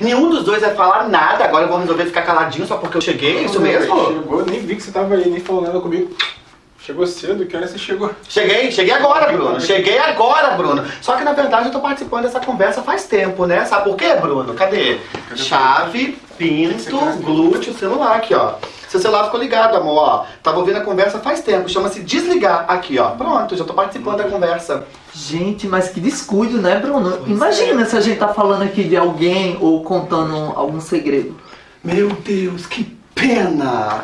Nenhum dos dois vai falar nada, agora eu vou resolver ficar caladinho só porque eu cheguei, é isso mesmo? Chegou, nem vi que você tava aí, nem falou nada comigo. Chegou cedo, que hora você chegou? Cheguei, cheguei agora, Bruno. Cheguei agora, Bruno. Só que na verdade eu tô participando dessa conversa faz tempo, né? Sabe por quê, Bruno? Cadê? Cadê Chave, pinto, glúteo, celular aqui, ó. Seu celular ficou ligado, amor, ó. Tava ouvindo a conversa faz tempo. Chama-se desligar. Aqui, ó. Pronto, já tô participando da conversa. Gente, mas que descuido, né, Bruno? Imagina se a gente tá falando aqui de alguém ou contando algum segredo. Meu Deus, que pena!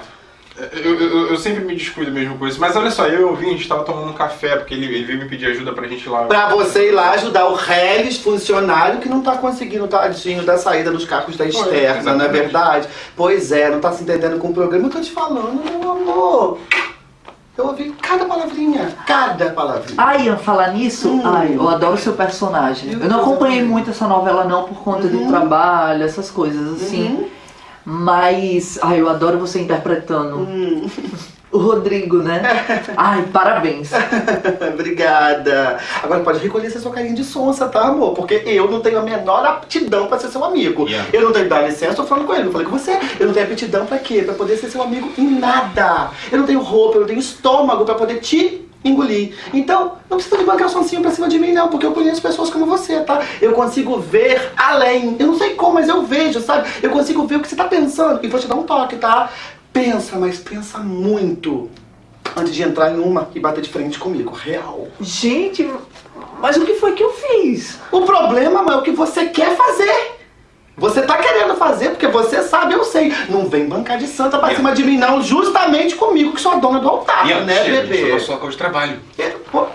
Eu, eu, eu sempre me descuido mesmo com isso. Mas olha só, eu e o Vinho, a gente tava tomando um café, porque ele, ele veio me pedir ajuda pra gente ir lá. Pra você ir lá ajudar o Reles funcionário que não tá conseguindo, tadinho, da saída dos cacos da externa, não é verdade? Pois é, não tá se entendendo com o programa. Eu tô te falando, meu amor. Eu ouvi cada palavrinha, cada palavrinha. Ah, Ian, falar nisso, Hum. ai, eu adoro seu personagem. Eu Eu não acompanhei muito essa novela não por conta Uhum. do trabalho, essas coisas assim. Uhum. Mas, ai, eu adoro você interpretando Hum. o Rodrigo, né? Ai, parabéns. Obrigada. Agora pode reconhecer sua carinha de sonsa, tá, amor? Porque eu não tenho a menor aptidão pra ser seu amigo. Yeah. Eu não tenho, dá licença, tô falando com ele, eu falei com você. Eu não tenho aptidão pra quê? Pra poder ser seu amigo em nada. Eu não tenho roupa, eu não tenho estômago pra poder te engolir. Então, não precisa de bancar sonsinho pra cima de mim, não, porque eu conheço pessoas como você, tá? Eu consigo ver além. Eu não sei como, mas eu vejo, sabe? Eu consigo ver o que você tá pensando. E vou te dar um toque, tá? Pensa, mas pensa muito antes de entrar em uma e bater de frente comigo. Real. Gente, mas o que foi que eu fiz? O problema é o que você quer fazer. Você tá querendo fazer porque você sabe, eu sei. Não vem bancar de santa pra Ian. cima de mim, não. Justamente comigo, que sou a dona do altar, Ian, né, chega, bebê? é nosso local de trabalho. É,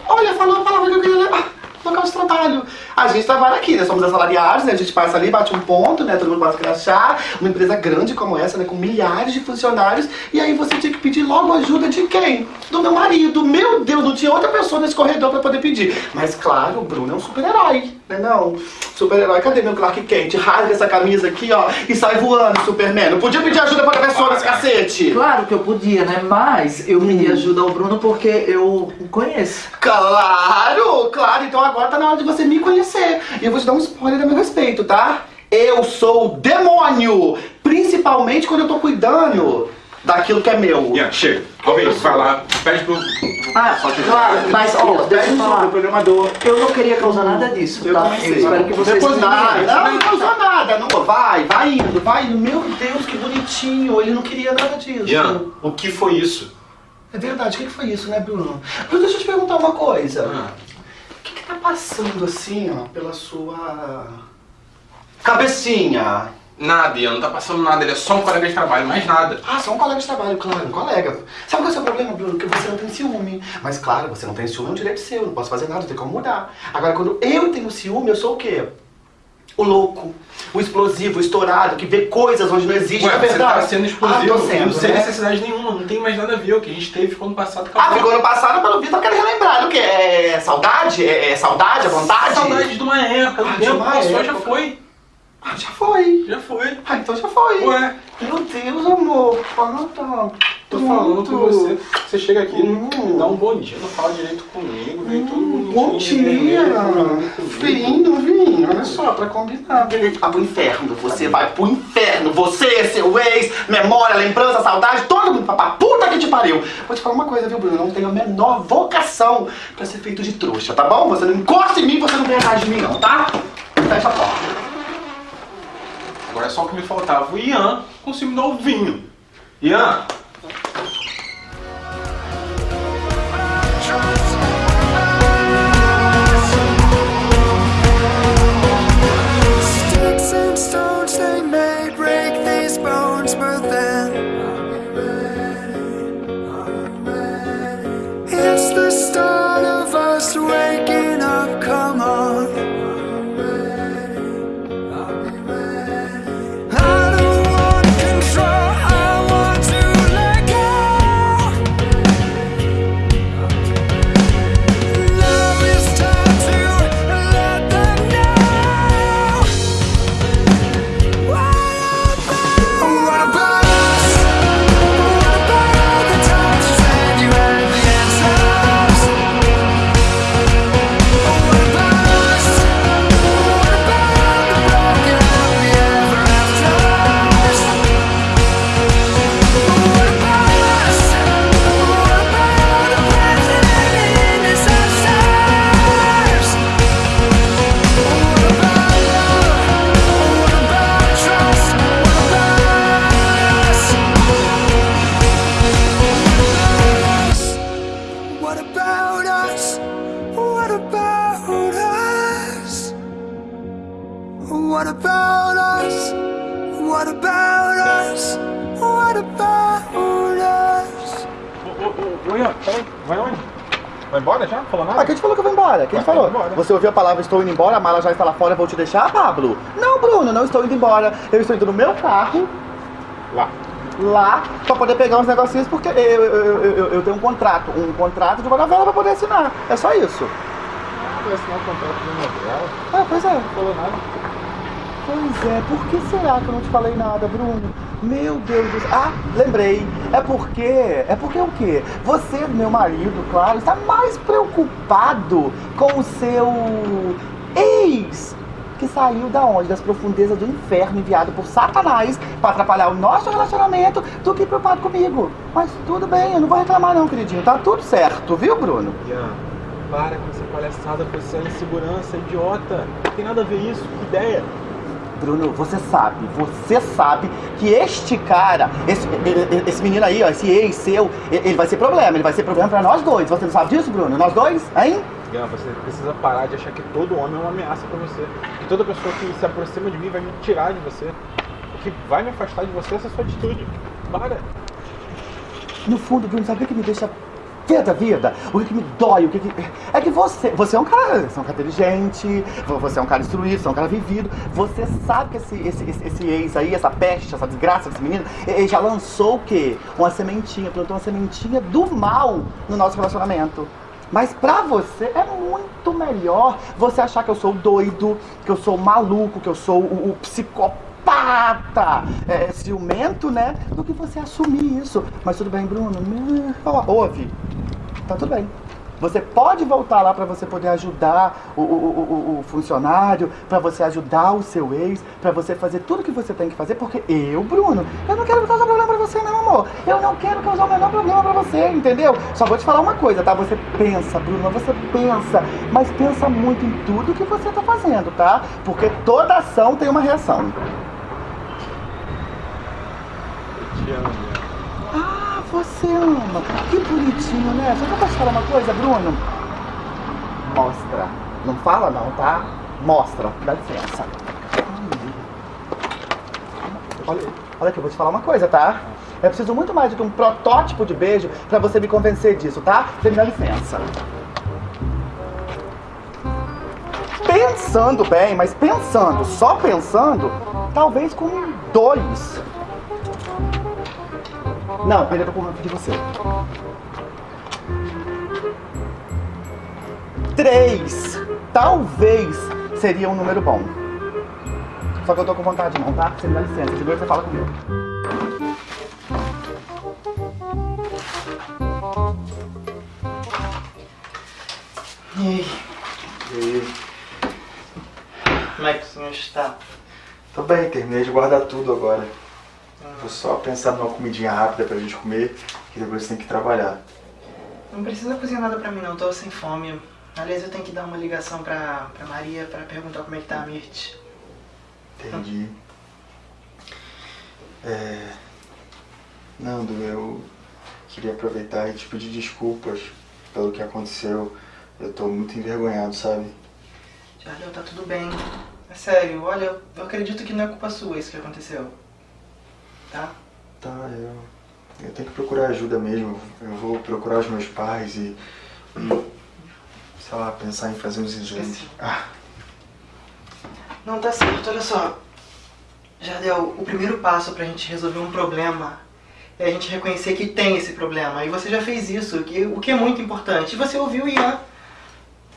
Olha, falou a palavra que eu queria levar. Local de trabalho. A gente trabalha aqui, né? Somos assalariados, né? A gente passa ali, bate um ponto, né? Todo mundo passa crachá. Uma empresa grande como essa, né? Com milhares de funcionários. E aí você tinha que pedir logo ajuda de quem? Do meu marido. Meu Deus, não tinha outra pessoa nesse corredor pra poder pedir. Mas claro, o Bruno é um super-herói, né não? Super-herói, cadê meu Clark Kent? Rasga essa camisa aqui, ó, e sai voando, Superman. Não podia pedir ajuda pessoa nesse cacete. Claro que eu podia, né? Mas eu pedi ajuda ao Bruno porque eu o conheço. Claro, claro. Então agora tá na hora de você me conhecer. E eu vou te dar um spoiler a meu respeito, tá? Eu sou o demônio. Principalmente quando eu tô cuidando daquilo que é meu. Ian, chega. Alguém vai lá, pede pro. Ah, claro, mas ó, deixa eu Pede pro falar. programador. Eu não queria causar nada disso, Eu tá? também sei. Eu espero que vocês Depois nada. Não, não causou nada. Não, vai, vai indo, vai indo. Meu Deus, que bonitinho. Ele não queria nada disso. Ian, o que foi isso? É verdade, o que que foi isso, né, Bruno? Bruno, deixa eu te perguntar uma coisa. Ah. O que que tá passando assim, ó, pela sua... Cabecinha? Nada, não tá passando nada, ele é só um colega de trabalho, mais nada. Ah, só um colega de trabalho, claro, um colega. Sabe qual é o seu problema, Bruno? Que você não tem ciúme. Mas claro, você não tem ciúme é um direito seu, não posso fazer nada, não tem como mudar. Agora, quando eu tenho ciúme, eu sou o quê? O louco, o explosivo, o estourado, que vê coisas onde não existe, Ué, é você tá sendo Ah, explosivo, tô sendo, não sem né? necessidade nenhuma, não tem mais nada a ver. O que a gente teve ficou no passado, Ah, acabou. ficou no passado, pelo visto, eu quero relembrar. O que? É saudade? É, é saudade? É vontade? Saudade de uma época, Ah, de tempo passou, já foi. Ah, já foi. Já foi. Ah, então já foi. Ué, Meu Deus, amor. Fala tá. tô falando com você. Você chega aqui, Hum. me dá um bom dia, não fala direito comigo, vem tudo bonitinho. Bom dia. Vinho, vinho. Olha só, pra combinar. Ah, pro inferno. Você vai pro inferno. Você, seu ex, memória, lembrança, saudade, todo mundo. Pra puta que te pariu. Vou te falar uma coisa, viu, Bruno? Eu não tenho a menor vocação pra ser feito de trouxa, tá bom? Você não encosta em mim, você não vem atrás de mim, não, tá? Fecha a porta. Agora é só o que me faltava. O Ian dar o vinho. Ian, Você ouviu a palavra estou indo embora, a mala já está lá fora, vou te deixar, Pablo? Não, Bruno, não estou indo embora. Eu estou indo no meu carro, Lá. lá, pra poder pegar uns negocinhos, porque eu, eu, eu, eu- tenho um contrato, um contrato de uma novela pra poder assinar. É só isso. Vai assinar o contrato de novela. Ah, pois é. Não falou nada. Pois é, por que será que eu não te falei nada, Bruno? Meu Deus do céu. Ah, lembrei. É porque. É porque o quê? Você, meu marido, claro, está mais preocupado com o seu ex. Que saiu da onde? Das profundezas do inferno, enviado por Satanás para atrapalhar o nosso relacionamento, do que preocupado comigo. Mas tudo bem, eu não vou reclamar não, queridinho. Tá tudo certo, viu, Bruno? Ian, para com essa palhaçada com essa insegurança idiota. Não tem nada a ver isso, que ideia. Bruno, você sabe, você sabe que este cara, esse, esse menino aí, ó, esse ex seu, ele vai ser problema, ele vai ser problema pra nós dois. Você não sabe disso, Bruno? Nós dois, hein? Você precisa parar de achar que todo homem é uma ameaça pra você. Que toda pessoa que se aproxima de mim vai me tirar de você. O que vai me afastar de você é essa sua atitude. Para. No fundo, Bruno, sabe o que me deixa da vida? O que, que me dói? O que, que É que você, você é um cara, você é um cara inteligente, vo- você é um cara instruído, você é um cara vivido. Você sabe que esse, esse, esse, esse ex aí, essa peste, essa desgraça desse menino, ele já lançou o quê? Uma sementinha, plantou uma sementinha do mal no nosso relacionamento. Mas pra você é muito melhor você achar que eu sou doido, que eu sou maluco, que eu sou o, o psicopata, é, ciumento, né? Do que você assumir isso. Mas tudo bem, Bruno? Ouve. Tá tudo bem. Você pode voltar lá pra você poder ajudar o, o, o- o- funcionário, pra você ajudar o seu ex, pra você fazer tudo que você tem que fazer, porque eu, Bruno, eu não quero causar problema pra você não, amor. Eu não quero causar o menor problema pra você, entendeu? Só vou te falar uma coisa, tá? Você pensa, Bruno, você pensa, mas pensa muito em tudo que você tá fazendo, tá? Porque toda ação tem uma reação. Ian. Ah, você ama. Que bonitinho, né? Só que eu posso falar uma coisa, Bruno? Mostra. Não fala não, tá? Mostra. Dá licença. Olha, olha aqui, eu vou te falar uma coisa, tá? Eu preciso muito mais do que um protótipo de beijo pra você me convencer disso, tá? Você me dá licença. Pensando bem, mas pensando, só pensando, talvez com dois. Não, tô com ranço de você. Três. Talvez seria um número bom. Só que eu tô com vontade não, tá? Você me dá licença, de noite você fala comigo. E aí, E aí? como é que o senhor está? Tô bem, terminei de guardar tudo agora. Vou só pensar numa comidinha rápida pra gente comer, que depois tem que trabalhar. Não precisa cozinhar nada pra mim não, tô sem fome. Aliás, eu tenho que dar uma ligação pra, pra Maria pra perguntar como é que tá a Mirth. Entendi. É... Nando, eu queria aproveitar e te pedir desculpas pelo que aconteceu. Eu tô muito envergonhado, sabe? Jardel, tá tudo bem. É sério, olha, eu acredito que não é culpa sua isso que aconteceu. Tá? Tá, eu, eu tenho que procurar ajuda mesmo. Eu vou procurar os meus pais e, e sei lá, pensar em fazer uns exames. Ah, Não, tá certo, olha só. Jardel, o primeiro passo pra gente resolver um problema é a gente reconhecer que tem esse problema. E você já fez isso, o que, o que é muito importante. E você ouviu o Ian.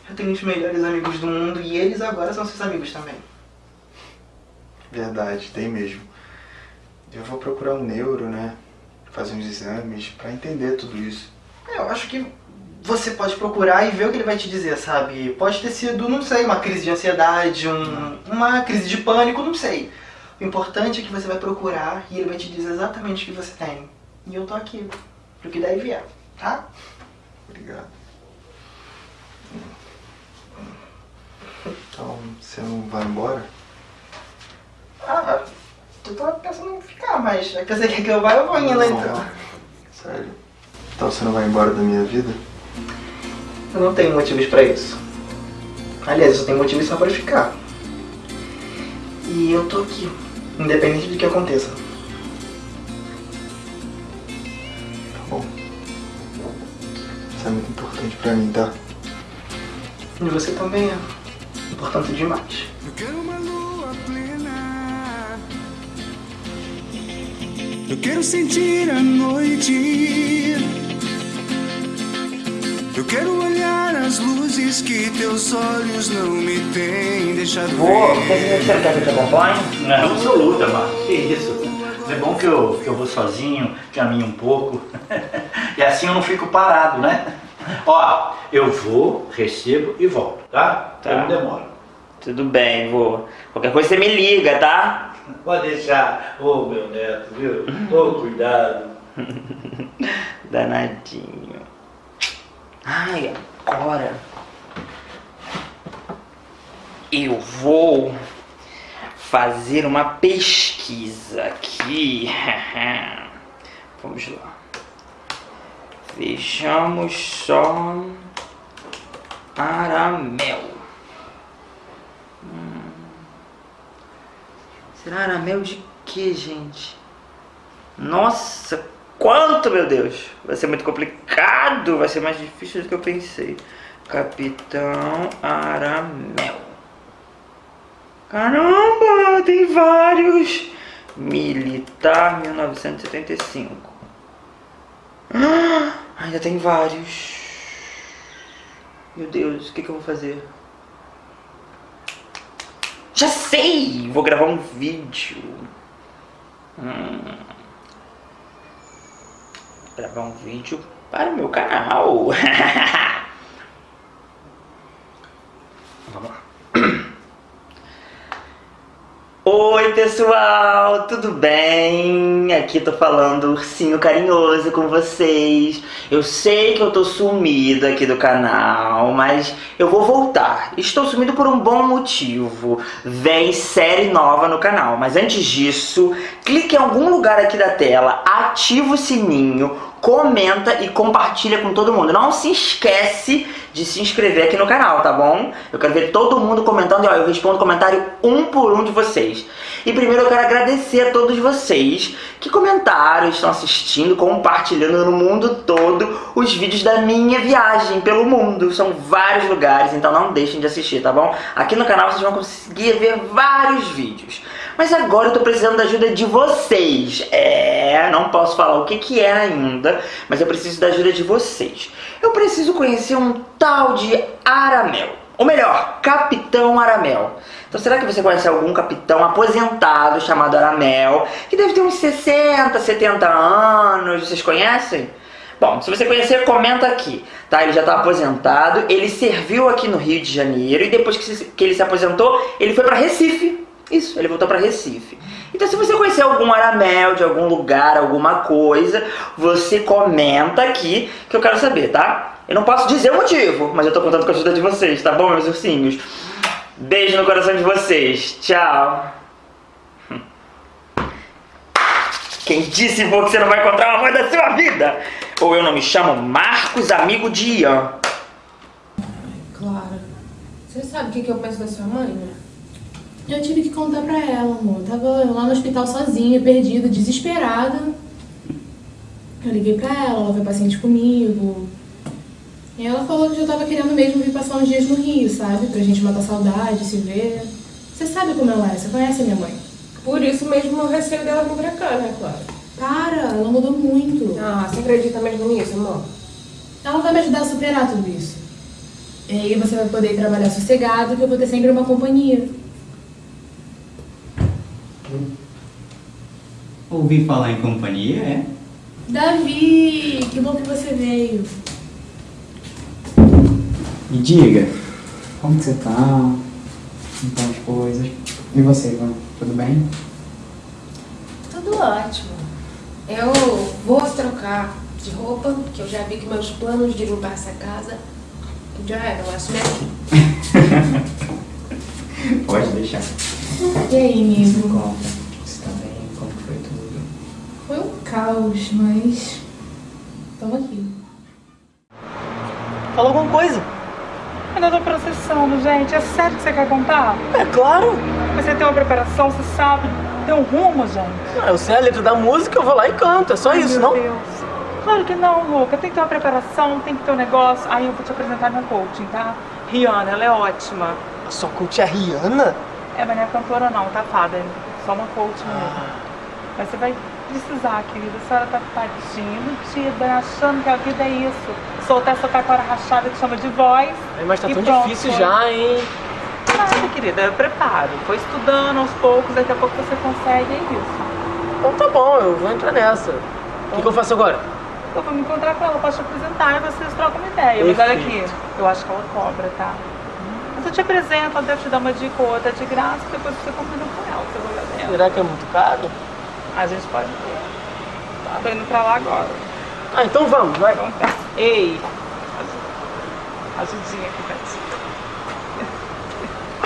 Eu tenho os melhores amigos do mundo e eles agora são seus amigos também. verdade, tem mesmo. Eu vou procurar um neuro, né? Fazer uns exames pra entender tudo isso. É, Eu acho que você pode procurar e ver o que ele vai te dizer, sabe? Pode ter sido, não sei, uma crise de ansiedade, um- uma crise de pânico, não sei. O importante é que você vai procurar e ele vai te dizer exatamente o que você tem. E eu tô aqui, pro que daí vier, tá? Obrigado. Então, você não vai embora? Ah, tu tava pensando em ficar, mas já que você quer que eu vá, eu vou indo então. Não, Sério. Então você não vai embora da minha vida? Eu não tenho motivos pra isso. Aliás, eu tenho motivos só pra ficar. E eu tô aqui, independente do que aconteça. Tá bom. Isso é muito importante pra mim, tá? E você também é importante demais. Eu quero uma lua Eu quero sentir a noite. Eu quero olhar as luzes que teus olhos não me têm deixado Vou, ver. você quer que eu te acompanhe? Não, absoluta, Marcos. Que isso? É bom que eu, que eu vou sozinho, caminho um pouco. e assim eu não fico parado, né? Ó, eu vou, recebo e volto, tá? Tá. Eu não demoro. Tudo bem, vô. Qualquer coisa você me liga, tá? Pode deixar. Ô, meu neto, viu? Ô, cuidado. Danadinho. Ai, agora. Eu vou fazer uma pesquisa aqui. Vamos lá. Vejamos só. Aramel. Hum. Será aramel de que, gente? Nossa, quanto, meu Deus! Vai ser muito complicado, vai ser mais difícil do que eu pensei. Capitão Aramel. Caramba, tem vários. Militar 1975. Ah, ainda tem vários. Meu Deus, o que, que eu vou fazer? Já sei! Vou gravar um vídeo. Hum. Gravar um vídeo para o meu canal. Vamos lá. Oi pessoal, tudo bem? Aqui tô falando ursinho carinhoso com vocês. Eu sei que eu tô sumido aqui do canal, mas eu vou voltar. Estou sumido por um bom motivo. Vem série nova no canal, mas antes disso, clique em algum lugar aqui da tela, ativa o sininho, comenta e compartilha com todo mundo. Não se esquece de se inscrever aqui no canal, tá bom? Eu quero ver todo mundo comentando e ó, eu respondo comentário um por um de vocês. E primeiro eu quero agradecer a todos vocês que comentaram, estão assistindo, compartilhando no mundo todo os vídeos da minha viagem pelo mundo. São vários lugares, então não deixem de assistir, tá bom? Aqui no canal vocês vão conseguir ver vários vídeos. Mas agora eu tô precisando da ajuda de vocês. É, não posso falar o que que é ainda, mas eu preciso da ajuda de vocês. Eu preciso conhecer um tal de Aramel. Ou melhor, Capitão Aramel. Então será que você conhece algum capitão aposentado chamado Aramel, que deve ter uns 60, 70 anos, vocês conhecem? Bom, se você conhecer, comenta aqui, tá? Ele já está aposentado, ele serviu aqui no Rio de Janeiro e depois que, se- que ele se aposentou, ele foi para Recife. Isso, ele voltou para Recife. Então se você conhecer algum Aramel de algum lugar, alguma coisa, você comenta aqui que eu quero saber, tá? Eu não posso dizer o motivo, mas eu tô contando com a ajuda de vocês, tá bom, meus ursinhos? Beijo no coração de vocês. Tchau. Quem disse vô, que você não vai encontrar o amor da sua vida? Ou eu não me chamo Marcos, amigo de Ian. Clara, você sabe o que eu penso da sua mãe, né? Eu tive que contar pra ela, amor. Tava lá no hospital sozinha, perdida, desesperada. Eu liguei pra ela, ela foi paciente comigo. E ela falou que eu tava querendo mesmo vir passar uns dias no Rio, sabe? Pra gente matar saudade, se ver. Você sabe como ela é, você conhece a minha mãe. Por isso mesmo o receio dela vir pra cá, né, Clara? Para, ela mudou muito. Ah, você acredita mesmo nisso, amor? Ela vai me ajudar a superar tudo isso. E aí você vai poder trabalhar sossegado, que eu vou ter sempre uma companhia. Ouvi falar em companhia, é? Davi, que bom que você veio. Me diga, como que você tá? Como estão as coisas? E você, Ivan? Tudo bem? Tudo ótimo. Eu vou trocar de roupa, que eu já vi que meus planos de limpar essa casa já eram. Assumi aqui. Pode deixar. E aí, amigo? Conta. Você tá bem? Como que foi tudo? Foi um caos, mas. Tamo aqui. Fala alguma coisa. Ainda tô processando, gente. É sério que você quer contar? É claro. Você tem uma preparação, você sabe, tem um rumo, gente. Ah, eu sei a letra da música, eu vou lá e canto. É só Ai, isso, meu não? Deus. Claro que não, Luca. Tem que ter uma preparação, tem que ter um negócio. Aí eu vou te apresentar meu coaching, tá? Rihanna, ela é ótima. A sua coach é a Rihanna? É, mas não é cantora não, tá, fada? É só uma coach mesmo. Mas você vai precisar, querida. A senhora tá tadinha, iludida, achando que a vida é isso. Soltar essa taquara rachada que chama de voz. Ai, Mas tá tão pronto, difícil já, hein? Nada, querida. Eu preparo. Foi estudando aos poucos, daqui a pouco você consegue, é isso. Então tá bom, eu vou entrar nessa. O que, que eu faço agora? Eu vou me encontrar com ela, posso te apresentar e vocês trocam uma ideia. Mas olha aqui, Perfeito. eu acho que ela cobra, tá? Mas eu te apresento, ela deve te dar uma dica ou outra de graça, depois você combina com ela, você vai olhar. Será que é muito caro? A gente pode ver. Tá, tô indo pra lá agora. Ah, então vamos, vai. Então tá. Ei! Ajudinha aqui pra ti.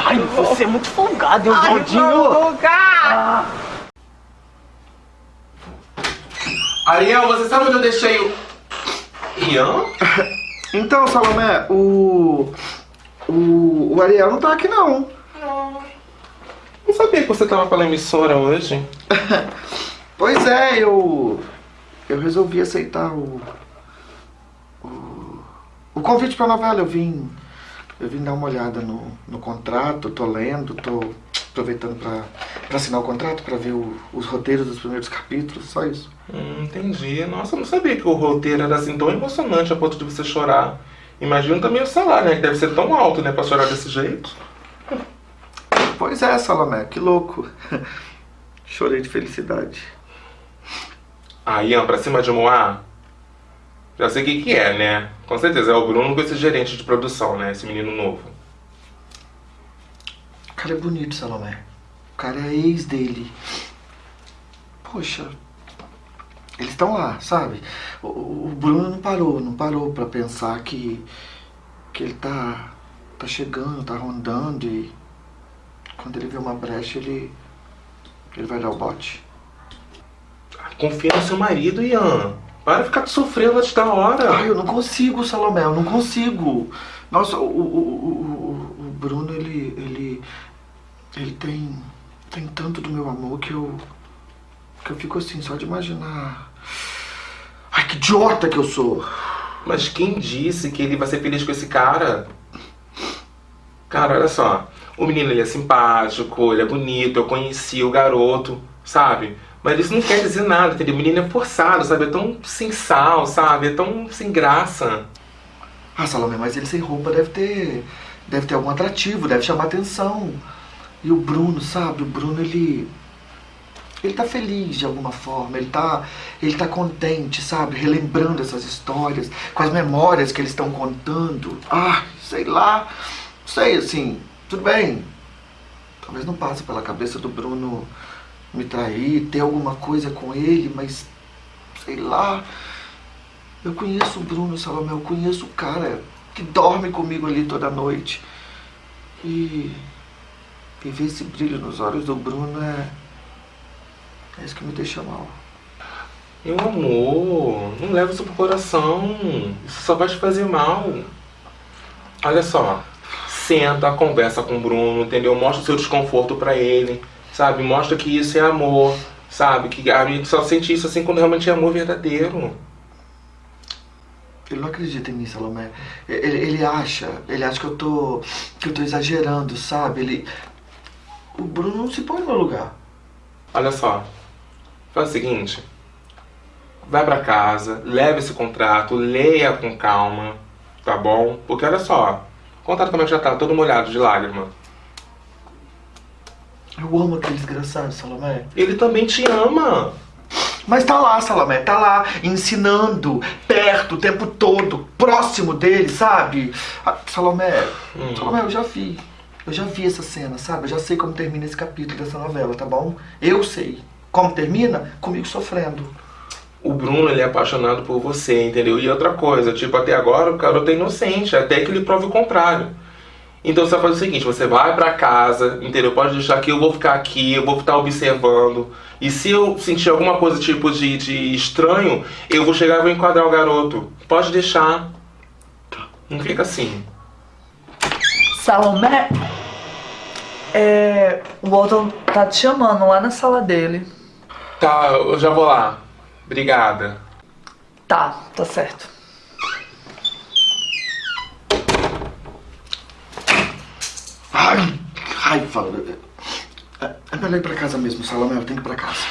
Ai, você é muito folgado, hein, Valdinho? não, Luca! Ariel, você sabe onde eu deixei o. Ian? Então, Salomé, o. O, o Ariel não tá aqui não. Não sabia que você tava pela emissora hoje. Pois é, eu. Eu resolvi aceitar o. O, o convite pra novela. Eu vim. Eu vim dar uma olhada no, no contrato, tô lendo, tô aproveitando pra, pra assinar o contrato, pra ver o- os roteiros dos primeiros capítulos, só isso. Hum, entendi. Nossa, eu não sabia que o roteiro era assim tão emocionante a ponto de você chorar. Imagina também o salário, né? Que deve ser tão alto, né? Pra chorar desse jeito. Pois é, Salomé, que louco. Chorei de felicidade. Ah, Ian, pra cima de Moá? Já sei o que que é, né? Com certeza, é o Bruno com esse gerente de produção, né? Esse menino novo. O cara é bonito, Salomé. O cara é ex dele. Poxa, eles estão lá, sabe? O, Bruno não parou, não parou pra pensar que, que ele tá, tá chegando, tá rondando e quando ele vê uma brecha, ele, ele vai dar o bote. Confia no seu marido, Ian. Para de ficar sofrendo antes da hora. Ai, eu não consigo, Salomé, eu não consigo. Nossa, o, o, o, o, o Bruno, ele, ele, ele tem, tem tanto do meu amor que eu, que eu fico assim, só de imaginar. Ai, que idiota que eu sou. Mas quem disse que ele vai ser feliz com esse cara? Cara, olha só. O menino ele é simpático, ele é bonito, eu conheci o garoto, sabe? Mas isso não quer dizer nada, entendeu? O menino é forçado, sabe? É tão sem sal, sabe? É tão sem graça. Ah, Salomé, mas ele sem roupa deve ter, deve ter algum atrativo, deve chamar atenção. E o Bruno, sabe? O Bruno, ele, ele tá feliz de alguma forma, ele tá, ele tá contente, sabe? Relembrando essas histórias, com as memórias que eles estão contando. Ah, sei lá, sei, assim, tudo bem. Talvez não passe pela cabeça do Bruno me trair, ter alguma coisa com ele, mas sei lá. Eu conheço o Bruno Salomé, eu conheço o cara que dorme comigo ali toda noite. E, e ver esse brilho nos olhos do Bruno é. É isso que me deixa mal. Meu amor, não leva isso pro coração. Isso só vai te fazer mal. Olha só, senta, conversa com o Bruno, entendeu? Mostra o seu desconforto pra ele, sabe? Mostra que isso é amor, sabe? Que a gente só sente isso assim quando realmente é amor verdadeiro. Ele não acredita em mim, Salomé. Ele, ele acha, ele acha que eu tô. que eu tô exagerando, sabe? Ele. O Bruno não se põe no meu lugar. Olha só, faz o seguinte. Vai pra casa, leva esse contrato, leia com calma, tá bom? Porque olha só, o contrato como é que já tá, todo molhado de lágrima. Eu amo aquele desgraçado, Salomé. Ele também te ama. Mas tá lá, Salomé, tá lá, ensinando, perto, o tempo todo, próximo dele, sabe? Ah, Salomé, Hum. Salomé, eu já vi. Eu já vi essa cena, sabe? Eu já sei como termina esse capítulo dessa novela, tá bom? Eu sei. Como termina? Comigo sofrendo. O Bruno, ele é apaixonado por você, entendeu? E outra coisa, tipo, até agora o garoto é inocente, até que ele prove o contrário. Então você vai fazer o seguinte, você vai pra casa, entendeu? Pode deixar que eu vou ficar aqui, eu vou estar observando. E se eu sentir alguma coisa tipo de, de estranho, eu vou chegar e vou enquadrar o garoto. Pode deixar. Não fica assim. Salomé! É. O Walton tá te chamando lá na sala dele. Tá, eu já vou lá. Obrigada. Tá, tá certo. Ai, raiva. É, é melhor ir pra casa mesmo, Salomé. Eu tenho que ir pra casa.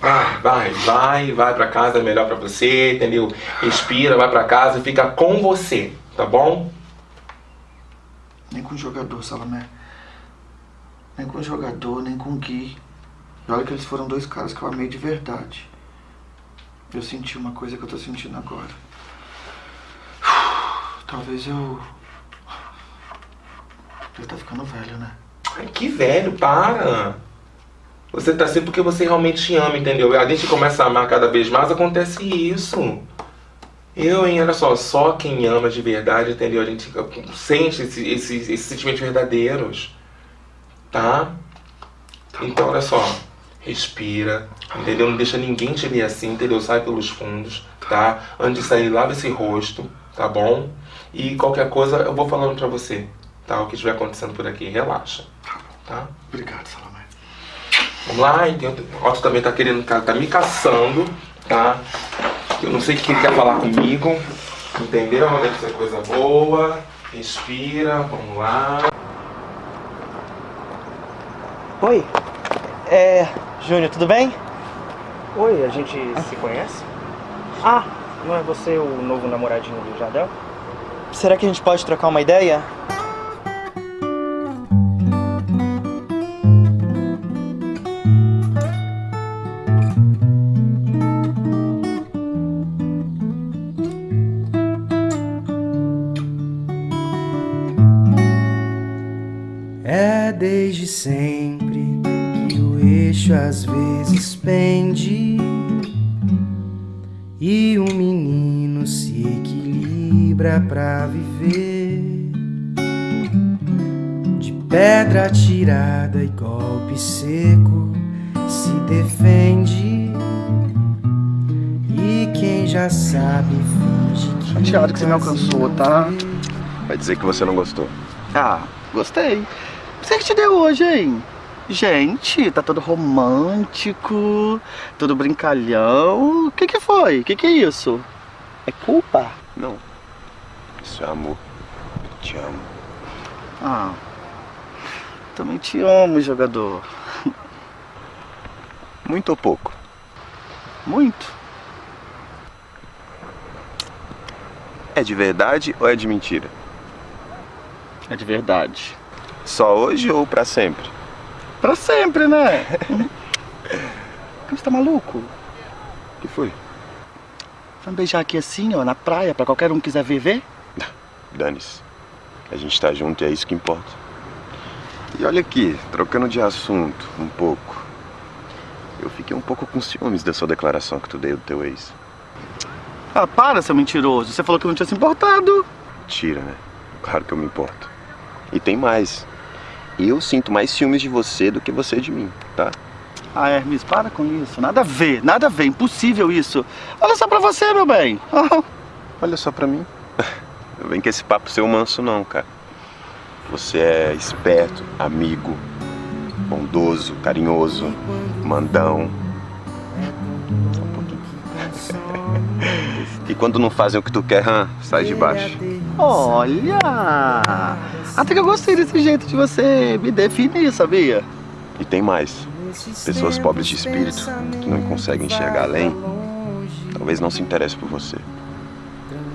Vai, vai, vai, vai pra casa, é melhor pra você, entendeu? Respira, vai pra casa e fica com você, tá bom? Nem com o jogador, Salomé. Nem com o jogador, nem com o Gui. E olha que eles foram dois caras que eu amei de verdade. Eu senti uma coisa que eu tô sentindo agora. Talvez eu. Eu tá ficando velho, né? Ai, que velho, para! Você tá assim porque você realmente ama, entendeu? A gente começa a amar cada vez mais, acontece isso. Eu, hein, olha só, só quem ama de verdade, entendeu? A gente sente esse- esses esses sentimentos verdadeiros, tá? Então, olha só, respira, entendeu? Não deixa ninguém te ver assim, entendeu? Sai pelos fundos, tá? Antes de sair, lava esse rosto, tá bom? E qualquer coisa eu vou falando pra você, tá? O que estiver acontecendo por aqui, relaxa, tá? Obrigado, Salomé. Vamos lá, então, o Otto também tá querendo, tá, tá me caçando, tá? Eu não sei o que ele quer falar comigo, entendeu? Deve ser coisa boa. Respira, vamos lá. Oi. É. Júnior, tudo bem? Oi, a gente se conhece? Ah, não é você o novo namoradinho do Jardel? Será que a gente pode trocar uma ideia? Às vezes pende e o menino se equilibra pra viver. De pedra tirada e golpe seco se defende. E quem já sabe finge que. Chateado que você me alcançou, tá? Vai dizer que você não gostou. Ah, gostei. Você que te deu hoje, hein? Gente, tá todo romântico, todo brincalhão. O que que foi? O que que é isso? É culpa? Não. Isso é amor. Eu te amo. Ah, também te amo, jogador. Muito ou pouco? Muito. É de verdade ou é de mentira? É de verdade. Só hoje ou pra sempre? Pra sempre, né? Você tá maluco? O que foi? Vamos beijar aqui assim, ó, na praia, pra qualquer um que quiser viver? Dane-se. A gente tá junto e é isso que importa. E olha aqui, trocando de assunto um pouco. Eu fiquei um pouco com ciúmes da sua declaração que tu deu do teu ex. Ah, para, seu mentiroso. Você falou que não tinha se importado. Tira, né? Claro que eu me importo. E tem mais. Eu sinto mais ciúmes de você do que você de mim, tá? Ah, Hermes, para com isso. Nada a ver, nada a ver. Impossível isso. Olha só pra você, meu bem. Olha só pra mim. Não vem com esse papo seu manso não, cara. Você é esperto, amigo, bondoso, carinhoso, mandão. Só um pouquinho. E quando não fazem o que tu quer, sai de baixo. Olha! Até que eu gostei desse jeito de você me definir, sabia? E tem mais. Pessoas pobres de espírito, que não conseguem enxergar além, talvez não se interessem por você.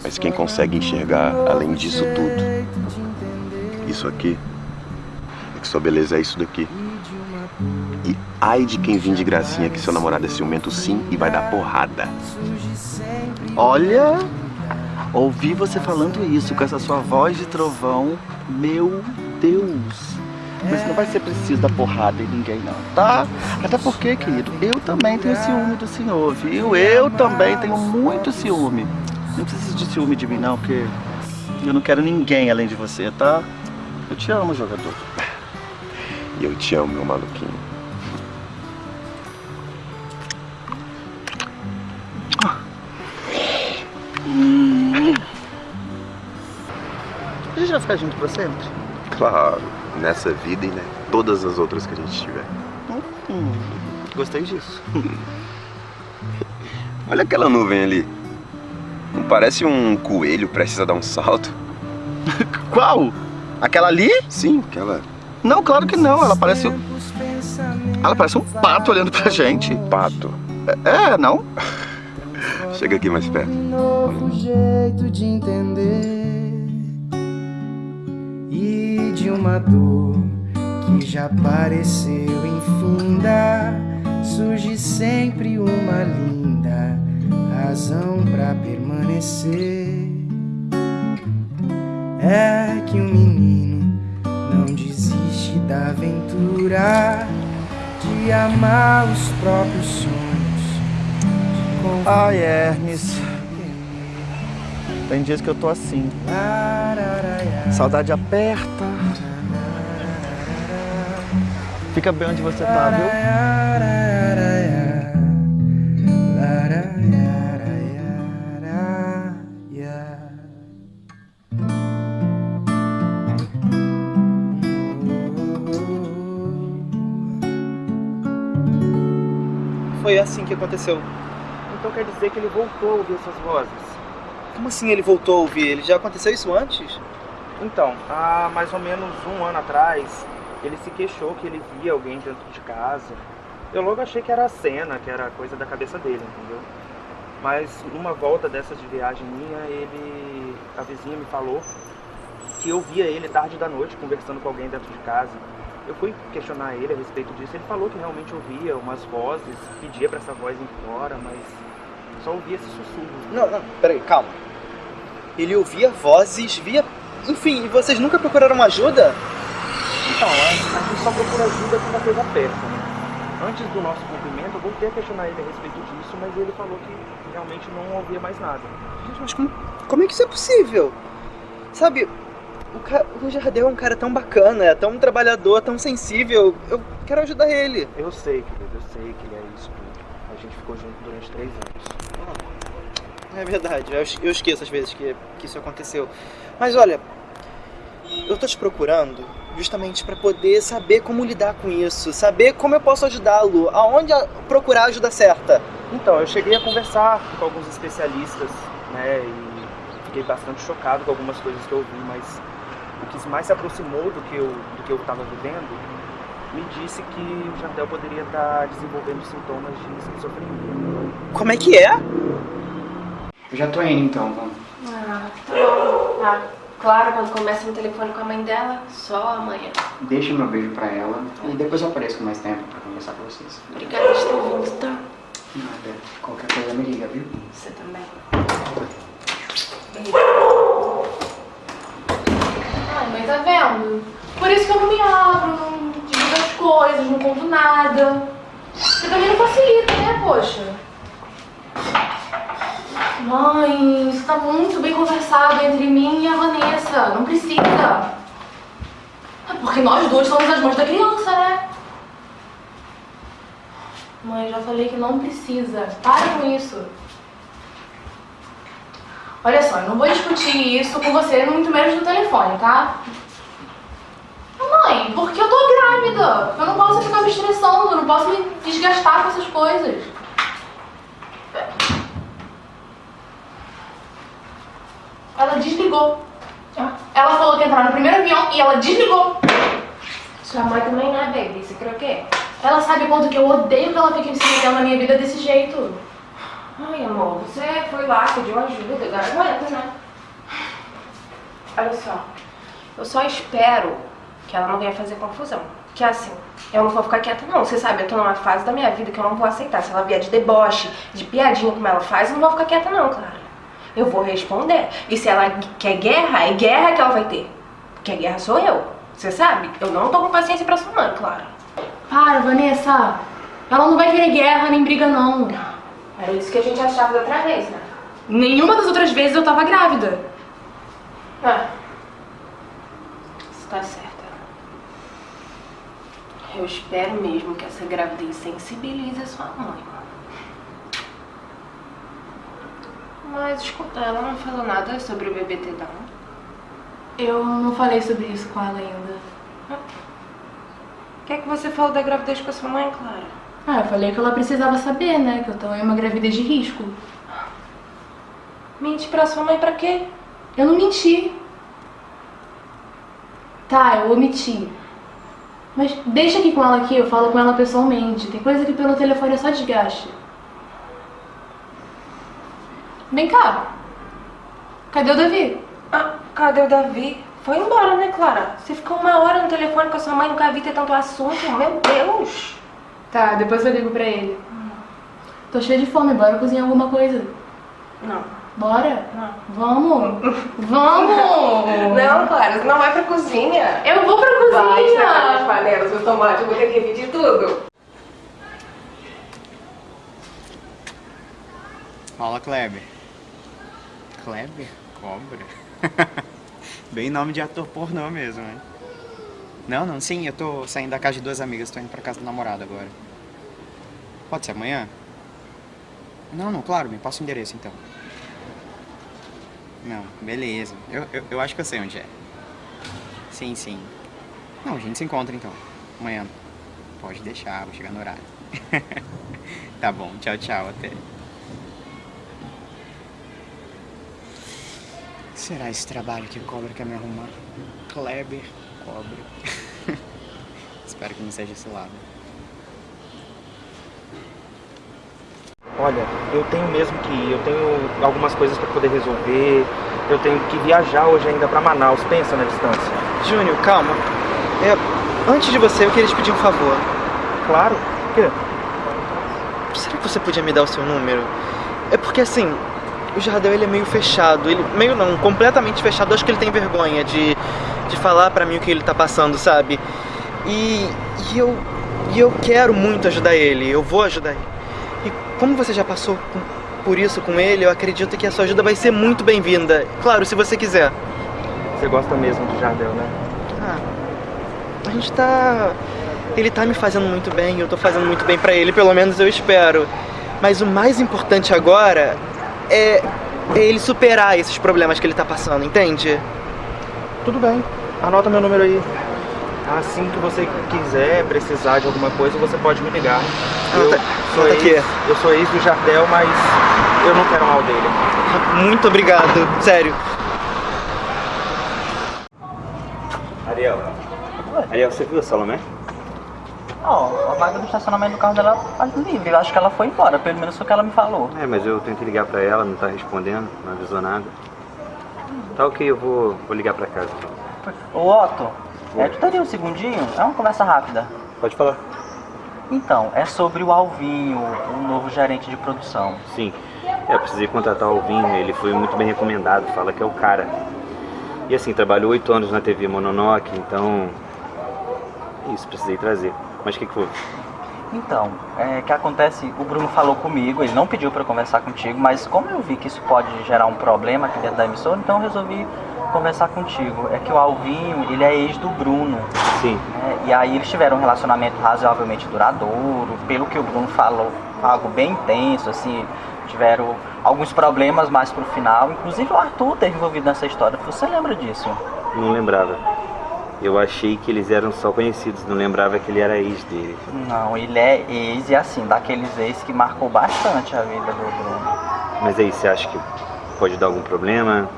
Mas quem consegue enxergar além disso tudo, isso aqui, é que sua beleza é isso daqui. E ai de quem vir de gracinha que seu namorado é ciumento sim e vai dar porrada. Olha, ouvi você falando isso com essa sua voz de trovão. Meu Deus. Mas não vai ser preciso dar porrada em ninguém não, tá? Até porque, querido, eu também tenho ciúme do senhor, viu? Eu também tenho muito ciúme. Não precisa de ciúme de mim não, porque eu não quero ninguém além de você, tá? Eu te amo, jogador. E eu te amo, meu maluquinho. A gente vai ficar junto pra sempre? Claro. nessa vida e né, todas as outras que a gente tiver. Hum, gostei disso. Olha aquela nuvem ali. Não parece um coelho prestes a dar um salto? Qual? Aquela ali? Sim, aquela. Não, claro que não. Ela parece. Ela parece um pato olhando pra gente. Pato? É, não? Chega aqui mais perto. novo jeito de entender uma dor que já pareceu infinda surge sempre uma linda razão pra permanecer. É que o menino não desiste da aventura de amar os próprios sonhos. Ai, Hermes. Tem dias que eu tô assim. Saudade aperta. Fica bem onde você tá, viu? Foi assim que aconteceu. Então quer dizer que ele voltou a ouvir essas vozes? Como assim ele voltou a ouvir? Ele já aconteceu isso antes? Então, há mais ou menos um ano atrás, ele se queixou que ele via alguém dentro de casa. Eu logo achei que era a cena, que era coisa da cabeça dele, entendeu? Mas numa volta dessas de viagem minha, ele. a vizinha me falou que eu via ele tarde da noite conversando com alguém dentro de casa. Eu fui questionar ele a respeito disso. Ele falou que realmente ouvia umas vozes, pedia pra essa voz ir embora, mas só ouvia esse sussurro. Não, não, peraí, calma. Ele ouvia vozes, via. Enfim, e vocês nunca procuraram ajuda? Então, a gente só procura ajuda quando a coisa aperta, né? Antes do nosso rompimento, eu voltei a questionar ele a respeito disso, mas ele falou que realmente não ouvia mais nada. Gente, mas como, como é que isso é possível? Sabe, o, ca... o Jardel é um cara tão bacana, é tão trabalhador, tão sensível. Eu quero ajudar ele. Eu sei, querido, eu sei que ele é isso tudo. A gente ficou junto durante três anos. É verdade, eu, esqueço às vezes que, que isso aconteceu. Mas olha, eu tô te procurando justamente pra poder saber como lidar com isso, saber como eu posso ajudá-lo, aonde procurar a ajuda certa. Então, eu cheguei a conversar com alguns especialistas, né, e fiquei bastante chocado com algumas coisas que eu ouvi, mas o que mais se aproximou do que eu do que eu estava vivendo me disse que o Jardel poderia estar desenvolvendo sintomas de esquizofrenia. Como é que é? Eu já tô indo então, vamos. Ah, tá bom. Ah, claro, quando começa no telefone com a mãe dela, só amanhã. Deixa meu beijo pra ela e depois eu apareço com mais tempo pra conversar com vocês. Obrigada por ter vindo, tá? Nada. Qualquer coisa me liga, viu? Você também. Ai, mãe, tá vendo? Por isso que eu não me abro, não divido as coisas, não conto nada. Você também não facilita, né, poxa? Mãe, isso tá muito bem conversado entre mim e a Vanessa. Não precisa. É porque nós dois somos as mães da criança, né? Mãe, já falei que não precisa. Para com isso. Olha só, eu não vou discutir isso com você, muito menos no telefone, tá? Mãe, porque eu tô grávida. Eu não posso ficar me estressando, eu não posso me desgastar com essas coisas. Ela desligou. Ela falou que ia entrar no primeiro avião e ela desligou. Sua mãe também não é baby, você crê o quê? Ela sabe quanto que eu odeio que ela fique se metendo na minha vida desse jeito. Ai, amor, você foi lá, pediu ajuda, agora aguenta, né? Olha só, eu só espero que ela não venha fazer confusão. Que assim, eu não vou ficar quieta não. Você sabe, eu tô numa fase da minha vida que eu não vou aceitar. Se ela vier de deboche, de piadinha como ela faz, eu não vou ficar quieta não, Clara. Eu vou responder. E se ela quer guerra, é guerra que ela vai ter. Porque a guerra sou eu. Você sabe? Eu não tô com paciência pra sua mãe, Clara. Para, Vanessa. Ela não vai querer guerra nem briga, não. Era isso que a gente achava da outra vez, né? Nenhuma das outras vezes eu tava grávida. Ah. Você tá certa. Eu espero mesmo que essa gravidez sensibilize a sua mãe. Mas escuta, ela não falou nada sobre o bebê ter Down. Eu não falei sobre isso com ela ainda. O que é que você falou da gravidez com a sua mãe, Clara? Ah, eu falei que ela precisava saber, né? Que eu tô em uma gravidez de risco. Mente pra sua mãe pra quê? Eu não menti. Tá, eu omiti. Mas deixa aqui com ela aqui, eu falo com ela pessoalmente. Tem coisa que pelo telefone é só desgaste. Vem cá. Cadê o Davi? Ah, cadê o Davi? Foi embora, né, Clara? Você ficou uma hora no telefone com a sua mãe, nunca vi ter tanto assunto. Meu Deus! Tá, depois eu ligo pra ele. Tô cheia de fome, bora cozinhar alguma coisa. Não. Bora? Não. Vamos! Vamos! Não, Clara, você não vai pra cozinha. Eu vou pra Vai cozinha! estragar as panelas, os tomates, eu vou ter que repetir tudo. Fala, Kleber. Kleber? Cobra? Bem nome de ator pornô mesmo, né? Não, não, sim, eu tô saindo da casa de duas amigas, tô indo pra casa do namorado agora. Pode ser amanhã? Não, não, claro, me passa o endereço então. Não, beleza. Eu, eu, eu acho que eu sei onde é. Sim, sim. Não, a gente se encontra então. Amanhã. Pode deixar, vou chegar no horário. tá bom, tchau, tchau, até. Será esse trabalho que o Cobra quer me arrumar? Kleber, Cobra. Espero que não seja esse lado. Olha, eu tenho mesmo que ir, eu tenho algumas coisas pra poder resolver, eu tenho que viajar hoje ainda pra Manaus, pensa na distância. Júnior, calma. É, antes de você, eu queria te pedir um favor. Claro. O quê? Será que você podia me dar o seu número? É porque assim, o Jardel ele é meio fechado, ele meio não, completamente fechado. Acho que ele tem vergonha de, de falar pra mim o que ele tá passando, sabe? E, e eu e eu quero muito ajudar ele, eu vou ajudar ele. E como você já passou por isso com ele, eu acredito que a sua ajuda vai ser muito bem-vinda. Claro, se você quiser. Você gosta mesmo de Jardel, né? Ah, a gente tá. Ele tá me fazendo muito bem, eu tô fazendo muito bem pra ele, pelo menos eu espero. Mas o mais importante agora é, ele superar esses problemas que ele tá passando, entende? Tudo bem, anota meu número aí. Assim que você quiser, precisar de alguma coisa, você pode me ligar. Eu Anota- sou anota ex, aqui. eu sou ex do Jardel, mas eu não quero mal dele. Muito obrigado, sério. Ariel. Ariel, você viu a Salomé? Ó, a vaga do estacionamento do carro dela tá livre. Eu acho que ela foi embora, pelo menos foi o que ela me falou. É, mas eu tentei ligar pra ela, não tá respondendo, não avisou nada. Tá ok, eu vou, vou ligar pra casa então. Ô Otto, é, tu teria um segundinho? É uma conversa rápida. Pode falar. Então, é sobre o Alvinho, o novo gerente de produção. Sim. É, eu precisei contratar o Alvinho, ele foi muito bem recomendado, fala que é o cara. E assim, trabalhou oito anos na TV Mononoke, então. Isso, precisei trazer. Mas o que, que foi? Então, é que acontece, o Bruno falou comigo, ele não pediu pra eu conversar contigo, mas como eu vi que isso pode gerar um problema aqui dentro da emissora, então eu resolvi conversar contigo. É que o Alvinho, ele é ex do Bruno. Sim. né? E aí eles tiveram um relacionamento razoavelmente duradouro, pelo que o Bruno falou, algo bem intenso, assim, tiveram alguns problemas mais pro final, inclusive o Arthur teve envolvido nessa história. Você lembra disso? Não lembrava. Eu achei que eles eram só conhecidos, não lembrava que ele era ex dele. Não, ele é ex e assim, daqueles ex que marcou bastante a vida do Bruno. Mas aí, você acha que pode dar algum problema?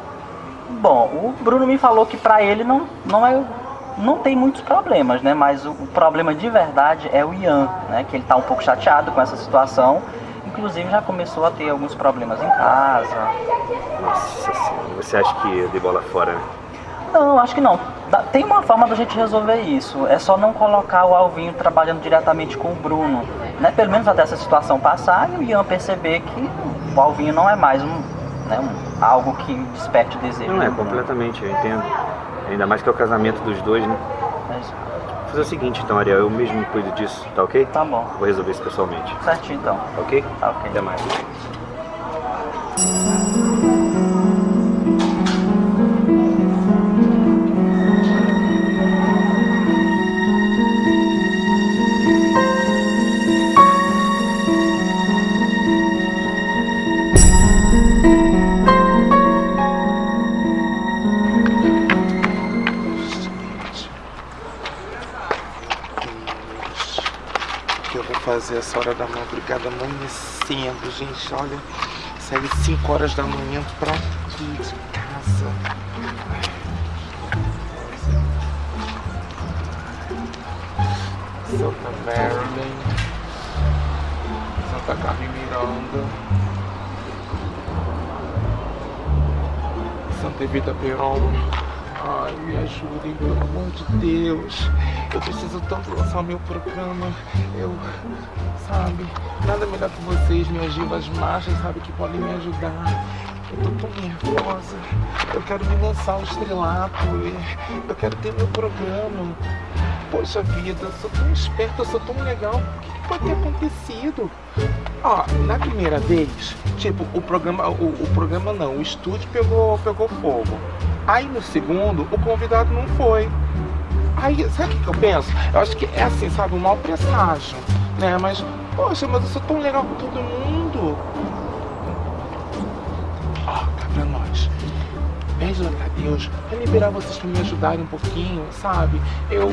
Bom, o Bruno me falou que pra ele não, não é. Não tem muitos problemas, né? Mas o, problema de verdade é o Ian, né? Que ele tá um pouco chateado com essa situação. Inclusive já começou a ter alguns problemas em casa. Nossa senhora, você acha que eu dei bola fora, né? Não, acho que não. Tem uma forma da gente resolver isso. É só não colocar o Alvinho trabalhando diretamente com o Bruno. Né? Pelo menos até essa situação passar e o Ian perceber que o Alvinho não é mais um, né, um- algo que desperte o desejo. Não é, completamente, eu entendo. Ainda mais que é o casamento dos dois, né? Mas, Vou fazer o seguinte então, Ariel, eu mesmo cuido disso, tá ok? Tá bom. Vou resolver isso pessoalmente. certinho então. Tá ok? Tá ok. Até mais. Madrugada amanhecendo, gente? Olha, saí 5 horas da manhã pra aqui de casa. Santa Marilyn, Santa Carmen Miranda, Santa Evita Peron. Ai, me ajudem, pelo amor de Deus. Eu preciso tanto lançar meu programa. Eu, sabe, nada melhor que vocês, minhas divas machas, sabe, que podem me ajudar. Eu tô tão nervosa. Eu quero me lançar ao estrelato. Eu quero ter meu programa. Poxa vida, eu sou tão esperta, eu sou tão legal. O que pode ter acontecido? Ó, na primeira vez, tipo, o programa. O, o programa não, o estúdio pegou, pegou fogo. Aí no segundo, o convidado não foi. Aí, sabe o que, eu penso? Eu acho que é assim, sabe, um mau presságio, né? Mas, poxa, mas eu sou tão legal com todo mundo. Ó, cá pra nós. Pede lá pra Deus pra liberar vocês pra me ajudarem um pouquinho, sabe? Eu,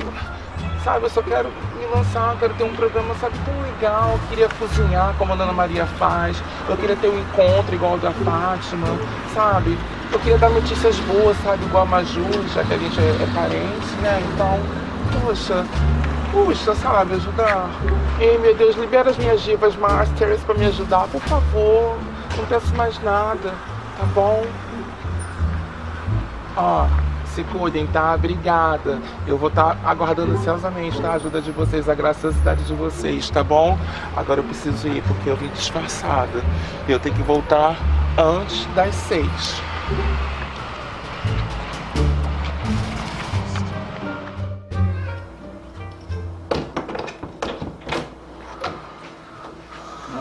sabe, eu só quero me lançar, quero ter um programa, sabe, tão legal. Eu queria cozinhar como a Dona Maria faz. Eu queria ter um encontro igual o da Fátima, sabe? Eu queria dar notícias boas, sabe, igual a Maju, já que a gente é, é parente, né? Então, poxa, puxa, sabe, ajudar. Ei, meu Deus, libera as minhas divas masters pra me ajudar, por favor. Não peço mais nada, tá bom? Ó, se cuidem, tá? Obrigada. Eu vou estar aguardando ansiosamente, tá? A ajuda de vocês, a graciosidade de vocês, tá bom? Agora eu preciso ir porque eu vim disfarçada. Eu tenho que voltar antes das seis.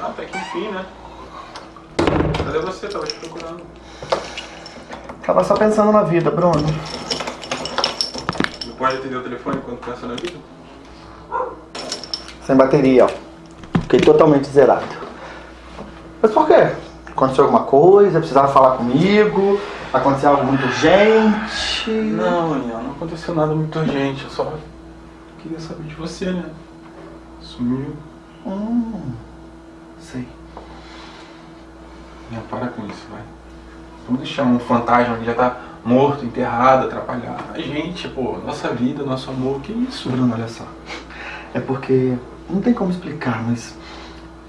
Até que enfim, né? Cadê você? Tava te procurando. Tava só pensando na vida, Bruno. Pode atender o telefone quando pensa na vida? Sem bateria, ó. Fiquei totalmente zerado. Mas por quê? Aconteceu alguma coisa? Precisava falar comigo? Aconteceu algo muito urgente? Não, Daniel, não aconteceu nada muito urgente. Eu só queria saber de você, né? Sumiu. Hum, sei. Não, para com isso, vai. Vamos deixar um fantasma que já tá morto, enterrado, atrapalhar a gente, pô, nossa vida, nosso amor, que isso? Bruno, olha só. É porque não tem como explicar, mas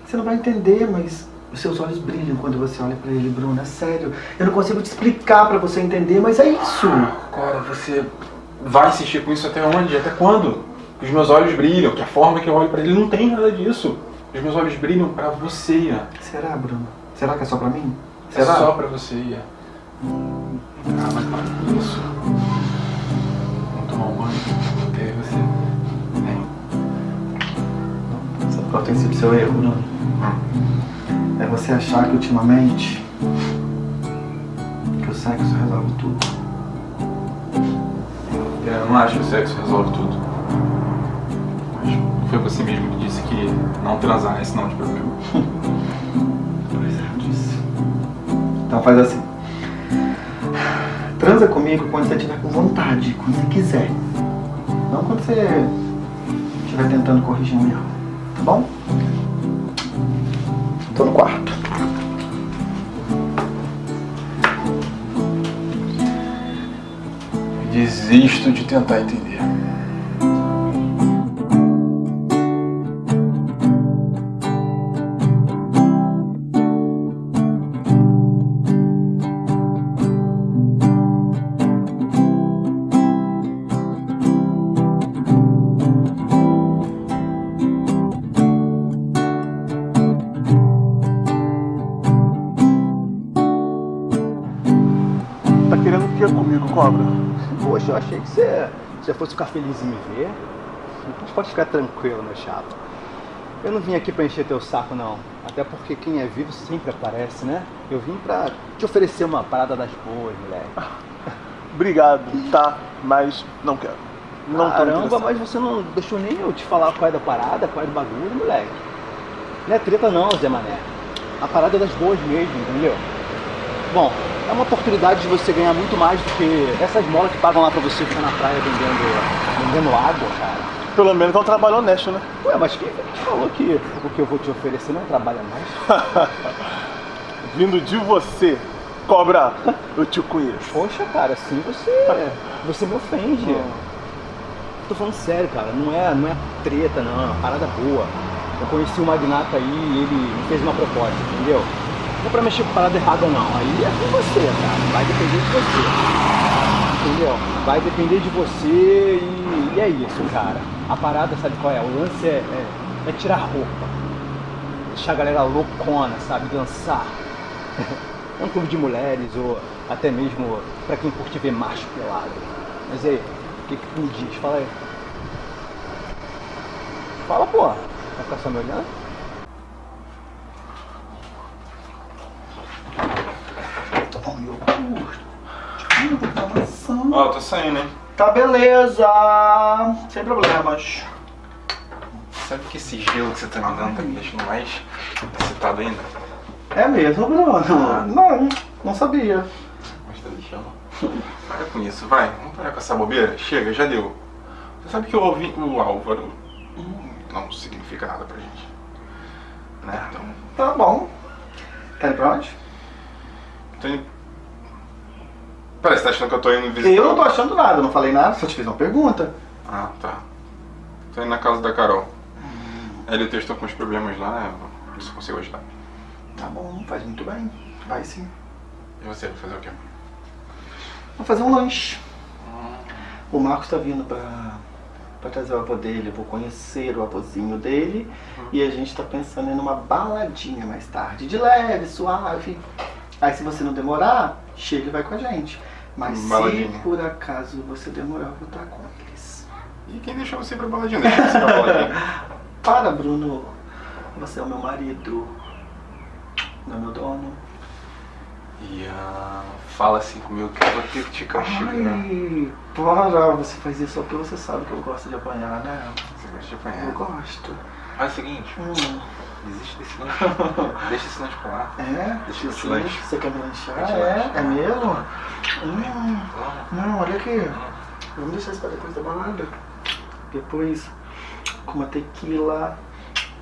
você não vai entender, mas os seus olhos brilham quando você olha pra ele, Bruno. É sério. Eu não consigo te explicar pra você entender, mas é isso. Cara, você vai insistir com isso até onde? Até quando? Que os meus olhos brilham, que a forma que eu olho pra ele não tem nada disso. Os meus olhos brilham pra você, Ian. Será, Bruno? Será que é só pra mim? É Será? só pra você, Ian. Ah, mas para com isso. Vamos tomar um banho. E aí você. Vem. Sabe qual tem sido seu erro, Bruno? É você achar que ultimamente que o sexo resolve tudo. Eu não acho que o sexo resolve tudo. Mas foi você mesmo que disse que não transar é sinal de problema. Pois é, eu disse. Então faz assim. Transa comigo quando você estiver com vontade, quando você quiser. Não quando você estiver tentando corrigir um erro. Tá bom? Tô no quarto. Desisto de tentar entender. Achei que você, você fosse ficar feliz em me ver. Mas pode ficar tranquilo, meu chato. Eu não vim aqui pra encher teu saco, não. Até porque quem é vivo sempre aparece, né? Eu vim pra te oferecer uma parada das boas, moleque. Obrigado, tá? Mas não quero. Não Caramba, mas você não deixou nem eu te falar qual é da parada, qual é do bagulho, moleque. Não é treta não, Zé Mané. A parada é das boas mesmo, entendeu? Bom, é uma oportunidade de você ganhar muito mais do que essas molas que pagam lá pra você ficar na praia vendendo, vendendo água, cara. pelo menos é um trabalho honesto, né? Ué, mas quem te falou que o que eu vou te oferecer não trabalha mais? Vindo de você, cobra, eu te conheço. Poxa, cara, assim você. Você me ofende. Tô falando sério, cara. Não é, não é treta, não. É uma parada boa. Eu conheci o magnata aí e ele me fez uma proposta, entendeu? Não é pra mexer com parada errada, não. Aí é com você, cara. Vai depender de você. Entendeu? Vai depender de você e, e é isso, cara. A parada, sabe qual é? O lance é, é, é tirar roupa. Deixar a galera loucona, sabe? Dançar. É um clube de mulheres ou até mesmo pra quem curte ver macho pelado. Mas aí, o que, que tu me diz? Fala aí. Fala, pô. Vai ficar só me olhando? Toma meu curto. Informação. Ó, tô saindo, hein? Tá beleza. Sem problemas. Sabe que esse gelo que você tá me dando tá me deixando mais excitado ainda? É mesmo, Bruno? Não, não sabia. Mas tá deixando. Para com isso, vai. Vamos parar com essa bobeira? Chega, já deu. Você sabe que o, Alvi- o Álvaro não significa nada pra gente. Né? Então, Tá bom. Tá indo pra onde? Indo... Parece que tá achando que eu tô indo visitar... Eu não tô achando nada, não falei nada, só te fiz uma pergunta. Ah, tá. Tô indo na casa da Carol. Ela e o Teu estão com uns problemas lá, eu consigo ajudar. Tá bom, faz muito bem. Vai sim. E você, vai fazer o quê? Vou fazer um lanche. O Marcos tá vindo pra, pra trazer o avô dele. Eu vou conhecer o avôzinho dele. E a gente tá pensando em numa baladinha mais tarde. De leve, suave. Aí se você não demorar, chega e vai com a gente. Mas Baladinha. se por acaso você demorar, eu vou estar com eles. E quem deixou você pra baladinha? Deixa você pra baladinha. Para, Bruno. Você é o meu marido. Não é meu dono. E ah, fala assim comigo que eu vou ter que te castigar. Ai, para, você faz isso só porque você sabe que eu gosto de apanhar, né? Você gosta de apanhar? Eu gosto. Faz o seguinte, Hum. Desiste desse lanche. Deixa esse lanche pra lá. É? Deixa esse Sim, lanche. Você quer me lanchar? Deixa é? lanche. É mesmo? Hum. Não, olha aqui. Vamos deixar isso pra depois da balada. Depois, com uma tequila,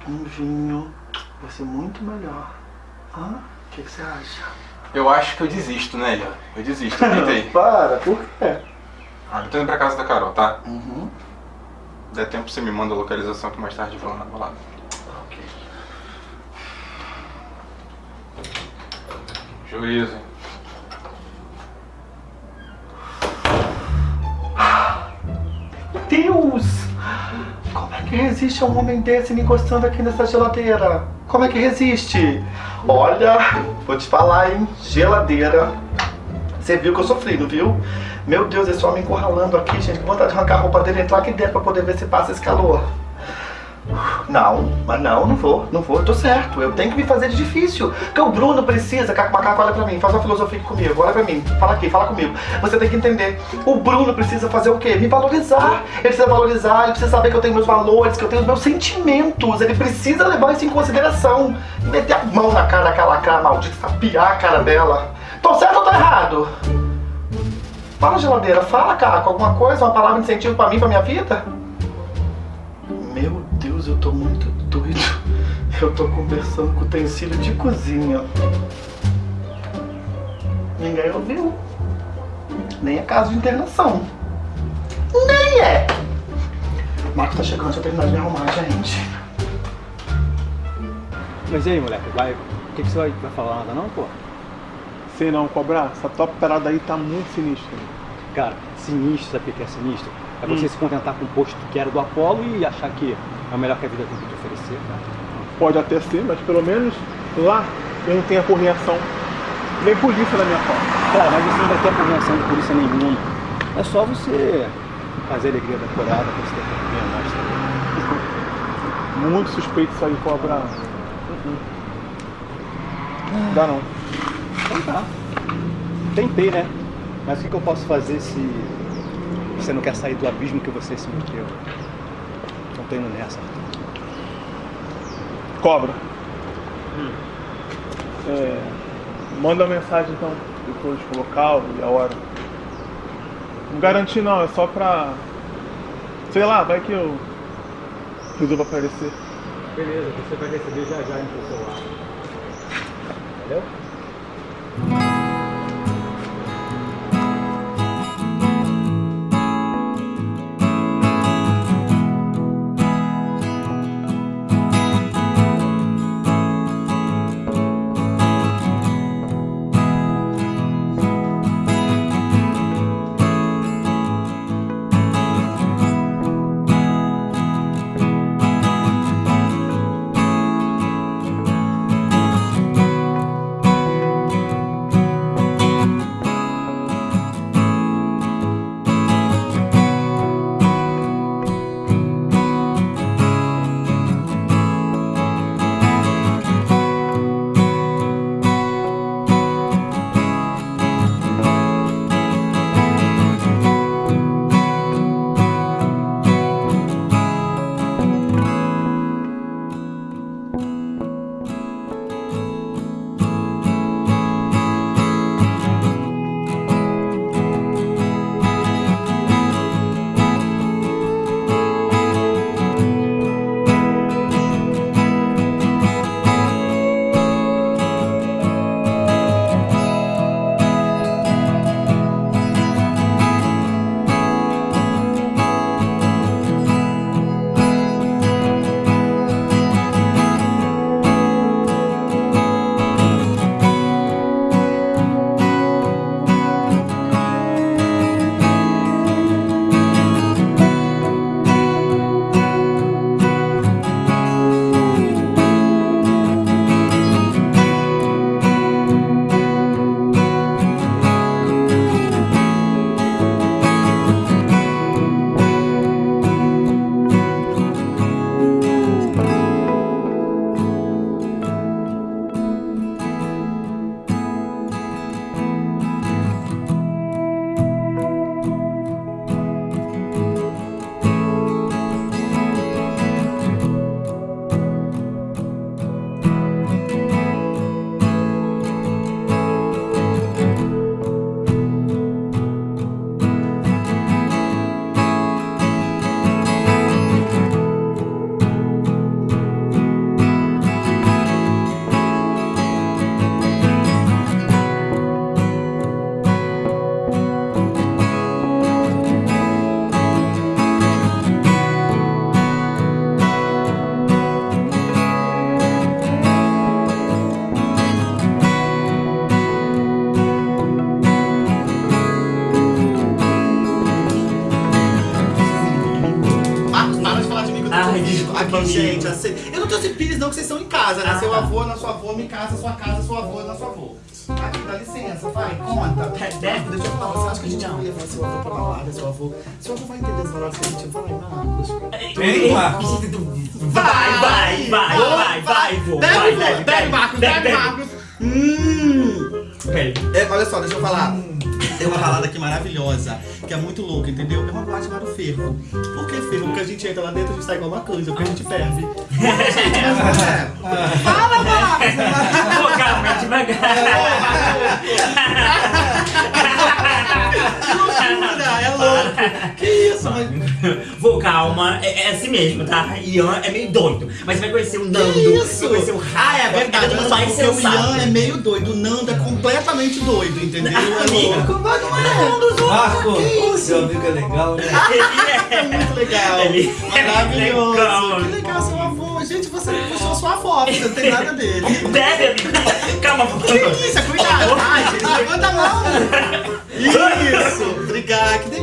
um vinho, vai ser muito melhor. Hã? O que, que você acha? Eu acho que eu desisto, né, Ian? Eu desisto, eu tentei. Para, por quê? Ah, eu tô indo pra casa da Carol, tá? Uhum. Der tempo, você me manda a localização que mais tarde eu vou lá na balada. Juízo? Deus! Como é que resiste um homem desse me encostando aqui nessa geladeira? Como é que resiste? Olha, vou te falar, hein? Geladeira. Você viu que eu sofri, não viu? Meu Deus, esse homem encurralando aqui, gente. Que vontade de arrancar a roupa dele entrar aqui dentro pra poder ver se passa esse calor. Não, mas não, não vou, não vou, eu tô certo. Eu tenho que me fazer de difícil. Porque o Bruno precisa, Caco Macaco, olha pra mim, faz uma filosofia comigo, olha pra mim, fala aqui, fala comigo. Você tem que entender. O Bruno precisa fazer o quê? Me valorizar. Ele precisa valorizar, ele precisa saber que eu tenho meus valores, que eu tenho os meus sentimentos. Ele precisa levar isso em consideração. Meter a mão na cara daquela cara maldita, sapiar a cara dela. Tô certo ou tô errado? Fala, geladeira, fala, Caco, alguma coisa, uma palavra de incentivo pra mim, pra minha vida? Meu Deus, eu tô muito doido. Eu tô conversando com utensílio de cozinha. Ninguém ouviu. Nem é caso de internação. Nem é. O Marco tá chegando, deixa eu terminar de me arrumar, gente. Mas e aí, moleque? Vai. O que, que você vai, vai falar nada não, pô? Sei não, cobrar. Essa tua parada aí tá muito sinistra. Cara, sinistro, sabe o que é sinistro? É você Hum. se contentar com o posto que era do Apolo e achar que é o melhor que a vida tem pra te oferecer, cara. Pode até ser, mas pelo menos lá eu não tenho acorreação. Nem polícia na minha porta. Cara, mas você não vai ter apreensão de polícia nenhuma. É só você fazer a alegria da corada pra você ter que mostra. Muito suspeito isso aí, cobrar. Dá não. Então tá. Tentei, né? Mas o que, que eu posso fazer se você não quer sair do abismo que você se meteu? Não tô indo nessa. Cobra. É, manda uma mensagem então, depois com o local e a hora. Não garanti não, é só pra. Sei lá, vai que eu Resolva aparecer. Beleza, você vai receber já já no seu celular. Valeu? Balada, seu avô? Seu avô vai entender as palavras que a gente vai, Marcos. Vem, Marcos. Vai, vai, vai, vai, vai, vô. Bebe, Vai, vô, bebe, Marcos, bebe. Marcos. Hum. É, olha só, deixa eu falar. Tem uma balada aqui maravilhosa, que é muito louca, entendeu? É uma boate chamada Fervo. Por que Fervo? Porque a gente entra lá dentro e a gente sai igual uma canja, porque a gente ferve. Gente, mas não é. Fala, Marcos! Pô, calma, devagar. Que loucura, é louco. Que isso, mas... Vou, calma, é, é assim mesmo, tá? Ian é meio doido, mas você vai conhecer o Nando, Que isso? vai conhecer o. Ah, é verdade, é só porque o. Ian é meio doido, o Nando é completamente doido, entendeu? É louco. Mas não é um dos outros. Marco, Que seu amigo é legal, né? É muito legal. Ele é Maravilhoso. legal. Que legal seu avô. Gente, você puxou sua avó, você não tem nada dele. Bebe, amigo. Calma, por Que favor. isso, cuidado. Isso. Obrigado,